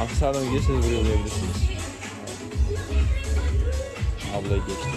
Aksadan gelirseniz buraya uğrayabilirsiniz. Ablayı geçti.